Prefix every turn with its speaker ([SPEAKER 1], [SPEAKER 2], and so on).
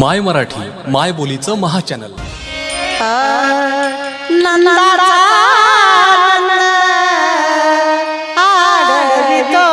[SPEAKER 1] माय मराठी माय बोलीचं महाचॅनल.
[SPEAKER 2] नंदाचा नंद आढळवितो